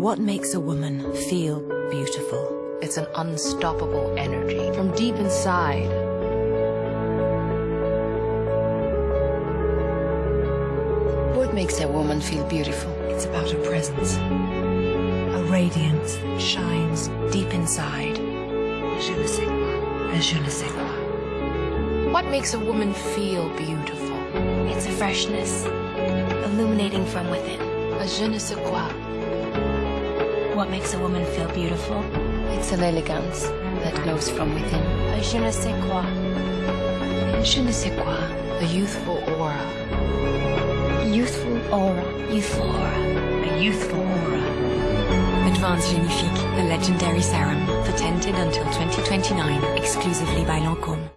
What makes a woman feel beautiful? It's an unstoppable energy from deep inside. What makes a woman feel beautiful? It's about a presence, a radiance that shines deep inside. Je ne sais quoi. Je ne sais quoi. What makes a woman feel beautiful? It's a freshness, illuminating from within. A je ne sais quoi. What makes a woman feel beautiful? It's an elegance that glows from within. A je ne sais quoi. Je ne sais quoi. A youthful aura. Youthful aura. Youthful aura. A youthful aura. Advanced Genifique, the legendary serum, patented until 2029, exclusively by Lancôme.